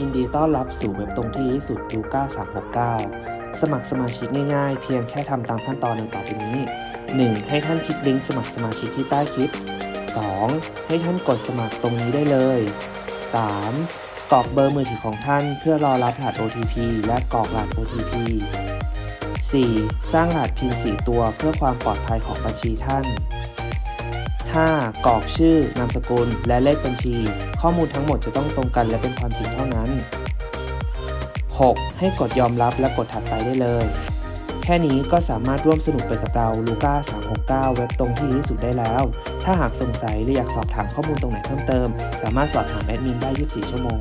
ยินดีต้อนรับสู่เว็บตรงที่ดีที่สุดลูก้า369 สมัครสมาชิกง่ายๆ เพียงแค่ทำตามขั้นตอนดังต่อไปนี้ 1. ให้ท่านคลิกลิงก์สมัครสมาชิกที่ใต้คลิป 2. ให้ท่านกดสมัครตรงนี้ได้เลย 3. กรอกเบอร์มือถือของท่านเพื่อรอรับรหัส OTP และกรอกรหัส OTP 4. สร้างรหัส PIN 4 ตัวเพื่อความปลอดภัยของบัญชีท่าน 5. กรอกชื่อนามสกุล และเลขบัญชี ข้อมูลทั้งหมดจะต้องตรงกันและเป็นความจริงเท่านั้น 6. ให้กดยอมรับและกดถัดไปได้เลย แค่นี้ก็สามารถร่วมสนุกไปกับเราลูก้า369 เว็บตรงที่ดีที่สุดได้แล้ว ถ้าหากสงสัยหรืออยากสอบถามข้อมูลตรงไหนเพิ่มเติม สามารถสอบถามแอดมินได้ 24 ชั่วโมง